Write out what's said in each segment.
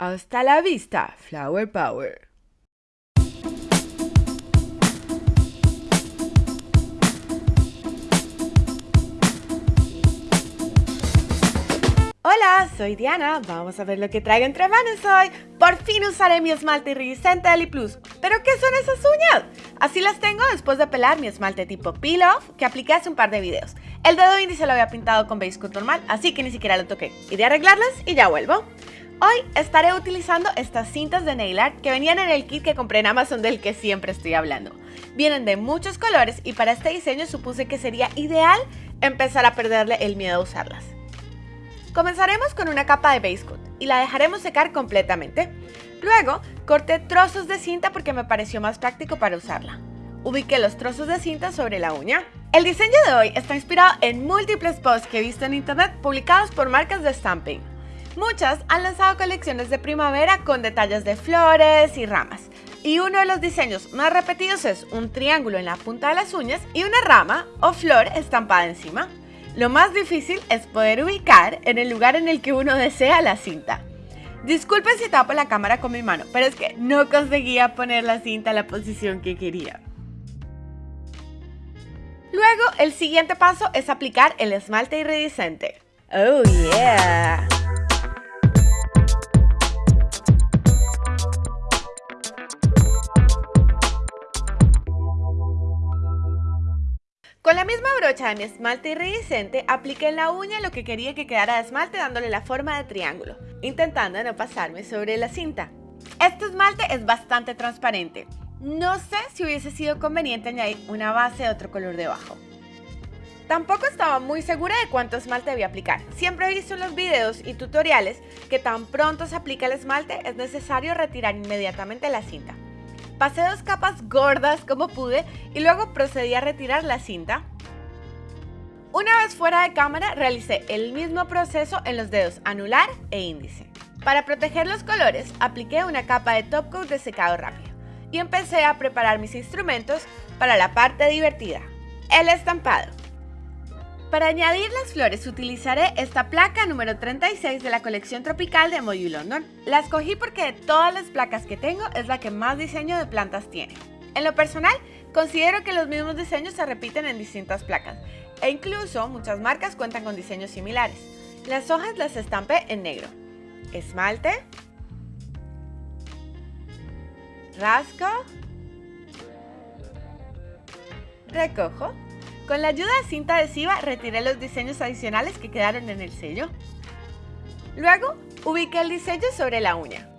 Hasta la vista, Flower Power. Hola, soy Diana. Vamos a ver lo que traigo entre manos hoy. Por fin usaré mi esmalte iridiscente Eli Plus. ¿Pero qué son esas uñas? Así las tengo después de pelar mi esmalte tipo Peel Off que apliqué hace un par de videos. El dedo índice lo había pintado con base coat normal, así que ni siquiera lo toqué. Iré a arreglarlas y ya vuelvo. Hoy estaré utilizando estas cintas de nail art que venían en el kit que compré en Amazon del que siempre estoy hablando. Vienen de muchos colores y para este diseño supuse que sería ideal empezar a perderle el miedo a usarlas. Comenzaremos con una capa de base coat y la dejaremos secar completamente. Luego, corté trozos de cinta porque me pareció más práctico para usarla. Ubiqué los trozos de cinta sobre la uña. El diseño de hoy está inspirado en múltiples posts que he visto en internet publicados por marcas de stamping. Muchas han lanzado colecciones de primavera con detalles de flores y ramas. Y uno de los diseños más repetidos es un triángulo en la punta de las uñas y una rama o flor estampada encima. Lo más difícil es poder ubicar en el lugar en el que uno desea la cinta. Disculpen si tapo la cámara con mi mano, pero es que no conseguía poner la cinta en la posición que quería. Luego, el siguiente paso es aplicar el esmalte iridiscente. ¡Oh, yeah! Misma brocha de mi esmalte iridiscente, apliqué en la uña lo que quería que quedara de esmalte dándole la forma de triángulo, intentando no pasarme sobre la cinta. Este esmalte es bastante transparente. No sé si hubiese sido conveniente añadir una base de otro color debajo. Tampoco estaba muy segura de cuánto esmalte debía aplicar. Siempre he visto en los videos y tutoriales que tan pronto se aplica el esmalte es necesario retirar inmediatamente la cinta. Pasé dos capas gordas como pude y luego procedí a retirar la cinta. Una vez fuera de cámara realicé el mismo proceso en los dedos anular e índice. Para proteger los colores apliqué una capa de top coat de secado rápido y empecé a preparar mis instrumentos para la parte divertida, el estampado. Para añadir las flores utilizaré esta placa número 36 de la colección tropical de Moyu London. La escogí porque de todas las placas que tengo es la que más diseño de plantas tiene. En lo personal, considero que los mismos diseños se repiten en distintas placas e incluso muchas marcas cuentan con diseños similares. Las hojas las estampé en negro. Esmalte. Rasco. Recojo. Con la ayuda de cinta adhesiva retiré los diseños adicionales que quedaron en el sello. Luego, ubiqué el diseño sobre la uña.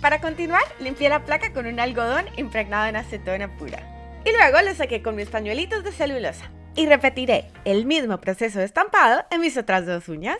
Para continuar, limpié la placa con un algodón impregnado en acetona pura. Y luego lo saqué con mis pañuelitos de celulosa. Y repetiré el mismo proceso de estampado en mis otras dos uñas.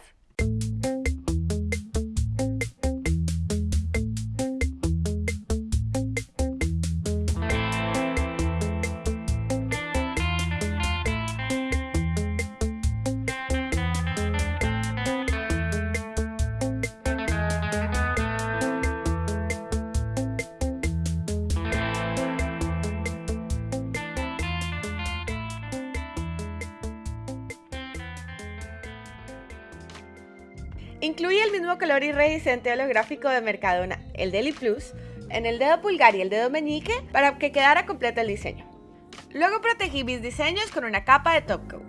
Incluye el mismo color iridiscente holográfico de Mercadona, el Deli Plus, en el dedo pulgar y el dedo meñique para que quedara completo el diseño. Luego protegí mis diseños con una capa de top coat.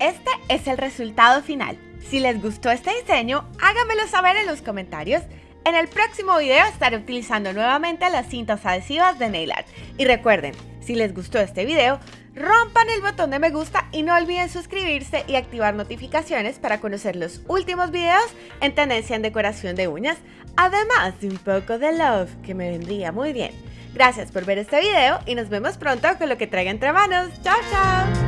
Este es el resultado final. Si les gustó este diseño, háganmelo saber en los comentarios. En el próximo video estaré utilizando nuevamente las cintas adhesivas de Nail Art. Y recuerden, si les gustó este video, rompan el botón de me gusta y no olviden suscribirse y activar notificaciones para conocer los últimos videos en tendencia en decoración de uñas, además de un poco de love que me vendría muy bien. Gracias por ver este video y nos vemos pronto con lo que traiga entre manos. ¡Chao, chao!